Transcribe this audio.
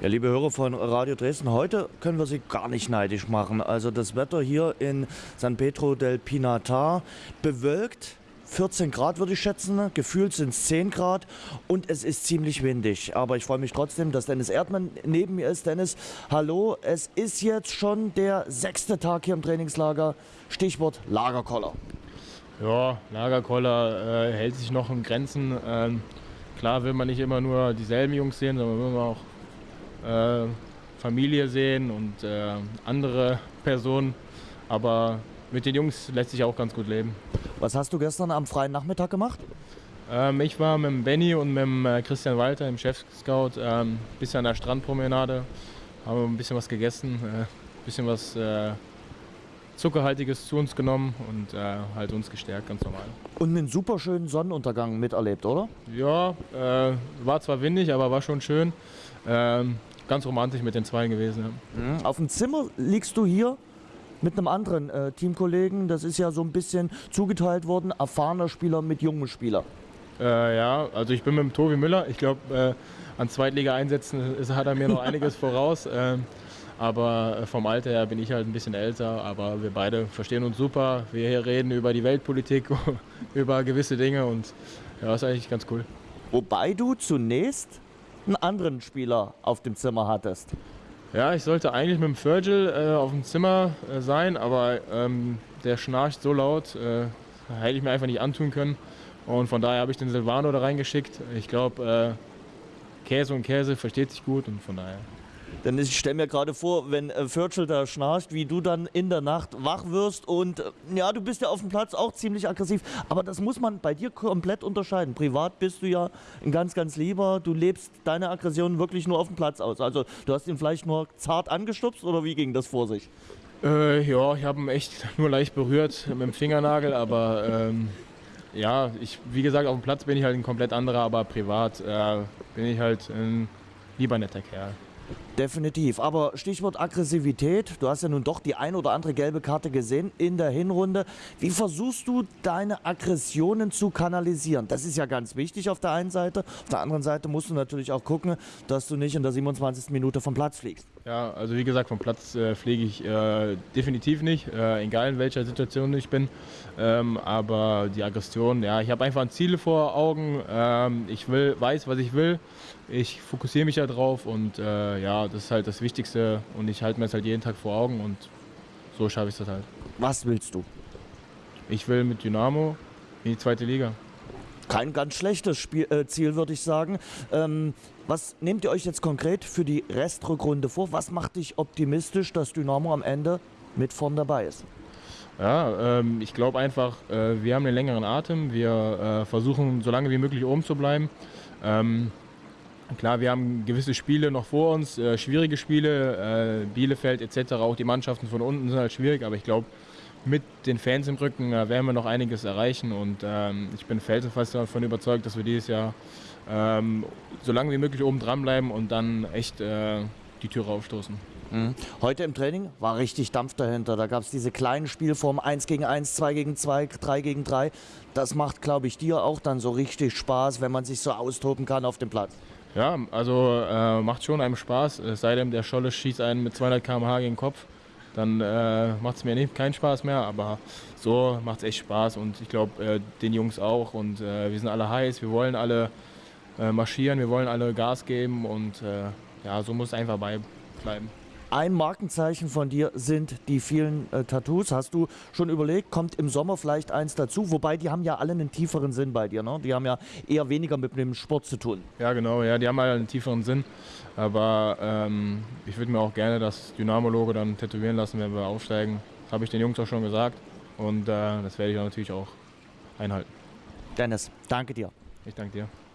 Ja, liebe Hörer von Radio Dresden, heute können wir Sie gar nicht neidisch machen. Also das Wetter hier in San Pedro del Pinatar bewölkt. 14 Grad würde ich schätzen, gefühlt sind es 10 Grad und es ist ziemlich windig. Aber ich freue mich trotzdem, dass Dennis Erdmann neben mir ist. Dennis, hallo, es ist jetzt schon der sechste Tag hier im Trainingslager. Stichwort Lagerkoller. Ja, Lagerkoller äh, hält sich noch in Grenzen. Ähm, klar will man nicht immer nur dieselben Jungs sehen, sondern will man auch äh, Familie sehen und äh, andere Personen. Aber mit den Jungs lässt sich auch ganz gut leben. Was hast du gestern am freien Nachmittag gemacht? Ähm, ich war mit dem Benny und mit dem äh, Christian Walter im Chef-Scout ein ähm, bisschen an der Strandpromenade, haben ein bisschen was gegessen, ein äh, bisschen was äh, Zuckerhaltiges zu uns genommen und äh, halt uns gestärkt, ganz normal. Und einen super schönen Sonnenuntergang miterlebt, oder? Ja, äh, war zwar windig, aber war schon schön. Ähm, ganz romantisch mit den zwei gewesen. Ja. Mhm. Auf dem Zimmer liegst du hier mit einem anderen äh, Teamkollegen. Das ist ja so ein bisschen zugeteilt worden, erfahrener Spieler mit jungen Spieler. Äh, ja, also ich bin mit dem Tobi Müller. Ich glaube, äh, an Zweitliga-Einsätzen hat er mir noch einiges voraus. Ähm, aber äh, vom Alter her bin ich halt ein bisschen älter. Aber wir beide verstehen uns super. Wir hier reden über die Weltpolitik, über gewisse Dinge und ja, ist eigentlich ganz cool. Wobei du zunächst einen anderen Spieler auf dem Zimmer hattest. Ja, ich sollte eigentlich mit dem Virgil äh, auf dem Zimmer äh, sein, aber ähm, der schnarcht so laut, äh, hätte ich mir einfach nicht antun können. Und von daher habe ich den Silvano da reingeschickt. Ich glaube, äh, Käse und Käse versteht sich gut und von daher. Denn ich stelle mir gerade vor, wenn äh, Virgil da schnarcht, wie du dann in der Nacht wach wirst und äh, ja, du bist ja auf dem Platz auch ziemlich aggressiv. Aber das muss man bei dir komplett unterscheiden. Privat bist du ja ein ganz, ganz lieber. Du lebst deine Aggression wirklich nur auf dem Platz aus. Also du hast ihn vielleicht nur zart angestupst oder wie ging das vor sich? Äh, ja, ich habe ihn echt nur leicht berührt mit dem Fingernagel, aber ähm, ja, ich, wie gesagt, auf dem Platz bin ich halt ein komplett anderer, aber privat äh, bin ich halt ein lieber netter Kerl. Definitiv. Aber Stichwort Aggressivität. Du hast ja nun doch die ein oder andere gelbe Karte gesehen in der Hinrunde. Wie versuchst du deine Aggressionen zu kanalisieren? Das ist ja ganz wichtig auf der einen Seite. Auf der anderen Seite musst du natürlich auch gucken, dass du nicht in der 27. Minute vom Platz fliegst. Ja, also wie gesagt, vom Platz äh, fliege ich äh, definitiv nicht, äh, egal in welcher Situation ich bin. Ähm, aber die Aggression, ja, ich habe einfach ein Ziel vor Augen. Ähm, ich will, weiß, was ich will. Ich fokussiere mich darauf und äh, ja, das ist halt das Wichtigste und ich halte mir das halt jeden Tag vor Augen und so schaffe ich das halt. Was willst du? Ich will mit Dynamo in die zweite Liga. Kein ganz schlechtes Spiel, äh, Ziel, würde ich sagen. Ähm, was nehmt ihr euch jetzt konkret für die Restrückrunde vor? Was macht dich optimistisch, dass Dynamo am Ende mit vorn dabei ist? Ja, ähm, ich glaube einfach, äh, wir haben einen längeren Atem. Wir äh, versuchen so lange wie möglich oben zu bleiben. Ähm, Klar, wir haben gewisse Spiele noch vor uns, äh, schwierige Spiele, äh, Bielefeld etc. Auch die Mannschaften von unten sind halt schwierig, aber ich glaube, mit den Fans im Rücken äh, werden wir noch einiges erreichen und ähm, ich bin felsenfest davon überzeugt, dass wir dieses Jahr ähm, so lange wie möglich oben dranbleiben und dann echt äh, die Türe aufstoßen. Mhm. Heute im Training war richtig Dampf dahinter. Da gab es diese kleinen Spielformen 1 gegen 1, 2 gegen 2, 3 gegen 3. Das macht, glaube ich, dir auch dann so richtig Spaß, wenn man sich so austoben kann auf dem Platz. Ja, also äh, macht schon einem Spaß. Es sei denn, der Scholle schießt einen mit 200 km/h gegen den Kopf. Dann äh, macht es mir nicht, keinen Spaß mehr. Aber so macht es echt Spaß und ich glaube, äh, den Jungs auch. Und äh, wir sind alle heiß, wir wollen alle äh, marschieren, wir wollen alle Gas geben und äh, ja, so muss es einfach bleiben. Ein Markenzeichen von dir sind die vielen äh, Tattoos. Hast du schon überlegt, kommt im Sommer vielleicht eins dazu? Wobei die haben ja alle einen tieferen Sinn bei dir. Ne? Die haben ja eher weniger mit dem Sport zu tun. Ja, genau. Ja, die haben halt einen tieferen Sinn. Aber ähm, ich würde mir auch gerne das Dynamo-Logo dann tätowieren lassen, wenn wir aufsteigen. Das habe ich den Jungs auch schon gesagt. Und äh, das werde ich natürlich auch einhalten. Dennis, danke dir. Ich danke dir.